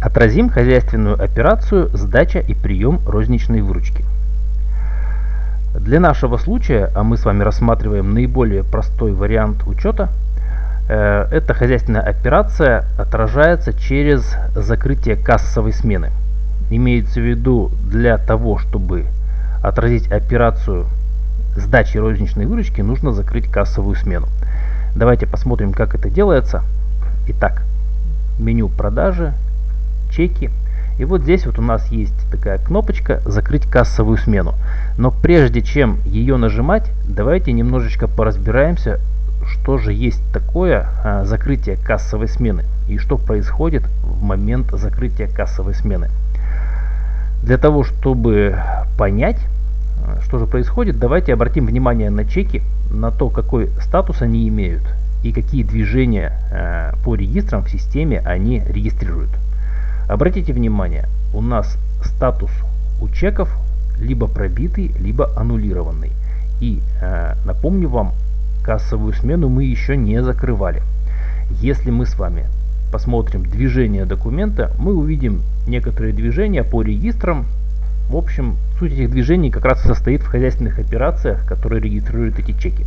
Отразим хозяйственную операцию сдача и прием розничной выручки. Для нашего случая, а мы с вами рассматриваем наиболее простой вариант учета, э, эта хозяйственная операция отражается через закрытие кассовой смены. Имеется в виду для того, чтобы отразить операцию сдачи розничной выручки, нужно закрыть кассовую смену. Давайте посмотрим, как это делается. Итак, меню продажи, чеки. И вот здесь вот у нас есть такая кнопочка «Закрыть кассовую смену». Но прежде чем ее нажимать, давайте немножечко поразбираемся, что же есть такое а, закрытие кассовой смены и что происходит в момент закрытия кассовой смены. Для того, чтобы понять, а, что же происходит, давайте обратим внимание на чеки, на то, какой статус они имеют и какие движения а, по регистрам в системе они регистрируют. Обратите внимание, у нас статус у чеков либо пробитый, либо аннулированный. И э, напомню вам, кассовую смену мы еще не закрывали. Если мы с вами посмотрим движение документа, мы увидим некоторые движения по регистрам. В общем, суть этих движений как раз состоит в хозяйственных операциях, которые регистрируют эти чеки.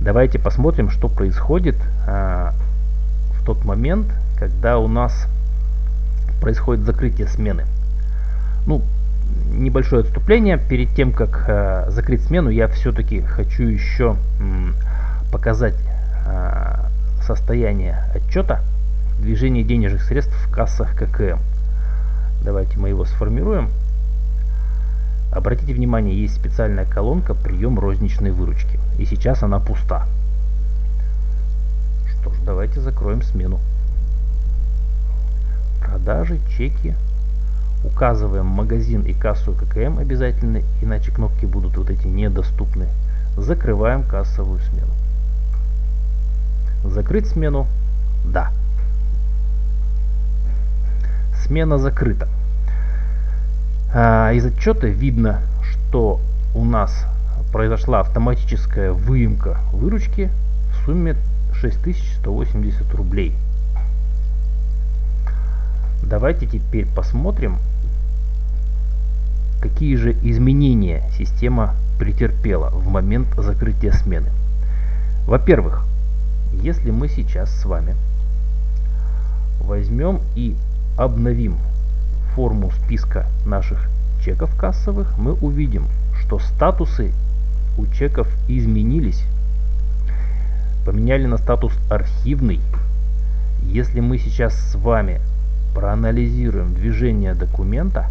Давайте посмотрим, что происходит э, в тот момент, когда у нас происходит закрытие смены. Ну, небольшое отступление. Перед тем, как э, закрыть смену, я все-таки хочу еще м, показать э, состояние отчета движения денежных средств в кассах ККМ. Давайте мы его сформируем. Обратите внимание, есть специальная колонка «Прием розничной выручки». И сейчас она пуста. Что ж, давайте закроем смену продажи, чеки. Указываем магазин и кассу ККМ обязательно, иначе кнопки будут вот эти недоступны. Закрываем кассовую смену. Закрыть смену? Да. Смена закрыта. А, из отчета видно, что у нас произошла автоматическая выемка выручки в сумме 6180 рублей. Давайте теперь посмотрим, какие же изменения система претерпела в момент закрытия смены. Во-первых, если мы сейчас с вами возьмем и обновим форму списка наших чеков кассовых, мы увидим, что статусы у чеков изменились. Поменяли на статус архивный. Если мы сейчас с вами проанализируем движение документа,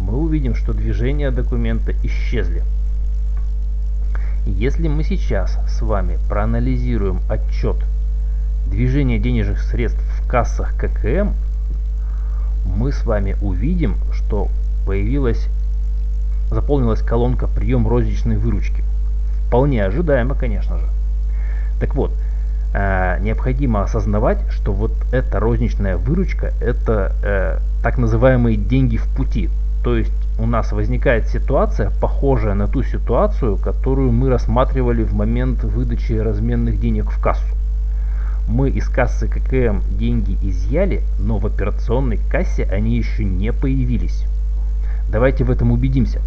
мы увидим, что движения документа исчезли. Если мы сейчас с вами проанализируем отчет движения денежных средств в кассах ККМ, мы с вами увидим, что появилась, заполнилась колонка «Прием розничной выручки». Вполне ожидаемо, конечно же. Так вот, э, необходимо осознавать, что вот эта розничная выручка это э, так называемые деньги в пути. То есть у нас возникает ситуация, похожая на ту ситуацию, которую мы рассматривали в момент выдачи разменных денег в кассу. Мы из кассы ККМ деньги изъяли, но в операционной кассе они еще не появились. Давайте в этом убедимся.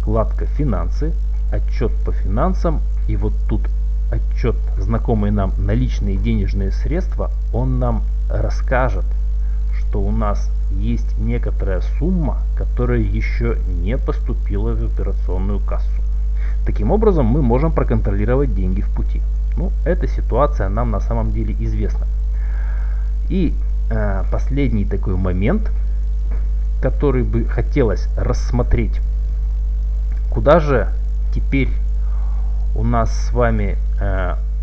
Вкладка «Финансы», отчет по финансам, и вот тут отчет знакомый нам наличные денежные средства, он нам расскажет, что у нас есть некоторая сумма, которая еще не поступила в операционную кассу. Таким образом, мы можем проконтролировать деньги в пути. Ну, эта ситуация нам на самом деле известна. И э, последний такой момент, который бы хотелось рассмотреть, куда же теперь у нас с вами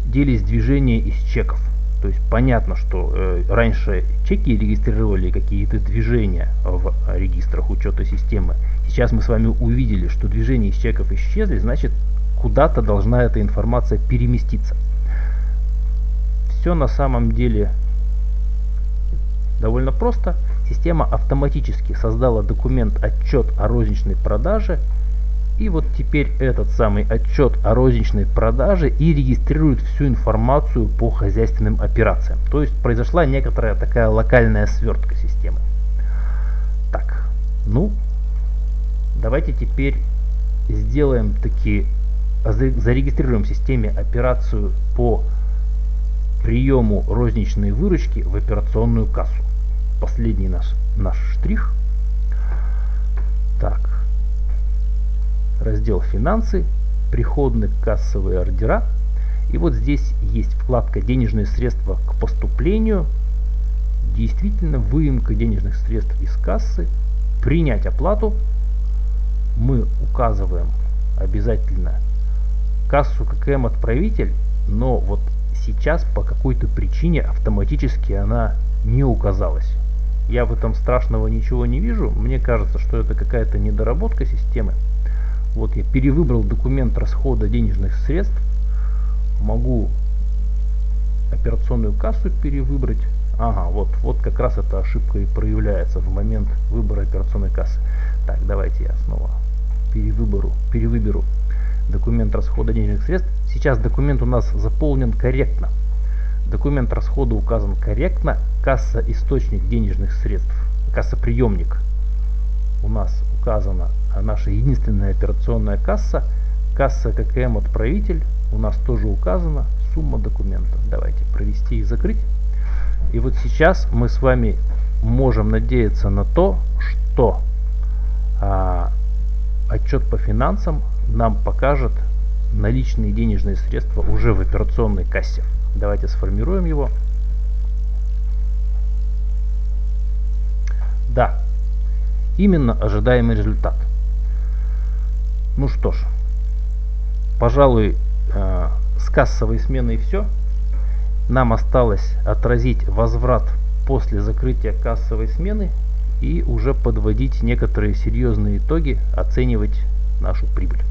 делись движения из чеков. То есть понятно, что э, раньше чеки регистрировали какие-то движения в регистрах учета системы. Сейчас мы с вами увидели, что движения из чеков исчезли, значит куда-то должна эта информация переместиться. Все на самом деле довольно просто. Система автоматически создала документ отчет о розничной продаже И вот теперь этот самый отчет о розничной продаже и регистрирует всю информацию по хозяйственным операциям. То есть произошла некоторая такая локальная свертка системы. Так, ну, давайте теперь сделаем такие, зарегистрируем в системе операцию по приему розничной выручки в операционную кассу. Последний наш, наш штрих. Так, раздел «Финансы», приходные кассовые ордера. И вот здесь есть вкладка «Денежные средства к поступлению». Действительно, выемка денежных средств из кассы. Принять оплату. Мы указываем обязательно кассу ККМ отправитель, но вот сейчас по какой-то причине автоматически она не указалась. Я в этом страшного ничего не вижу. Мне кажется, что это какая-то недоработка системы. Вот я перевыбрал документ расхода денежных средств. Могу операционную кассу перевыбрать. Ага, вот, вот как раз эта ошибка и проявляется в момент выбора операционной кассы. Так, давайте я снова перевыберу, перевыберу документ расхода денежных средств. Сейчас документ у нас заполнен корректно. Документ расхода указан корректно. Касса источник денежных средств, касса приемник у нас указана наша единственная операционная касса. Касса ККМ отправитель у нас тоже указана. Сумма документа. Давайте провести и закрыть. И вот сейчас мы с вами можем надеяться на то, что а, отчет по финансам нам покажет наличные денежные средства уже в операционной кассе. Давайте сформируем его. Да, именно ожидаемый результат. Ну что ж, пожалуй, э, с кассовой сменой все. Нам осталось отразить возврат после закрытия кассовой смены и уже подводить некоторые серьезные итоги, оценивать нашу прибыль.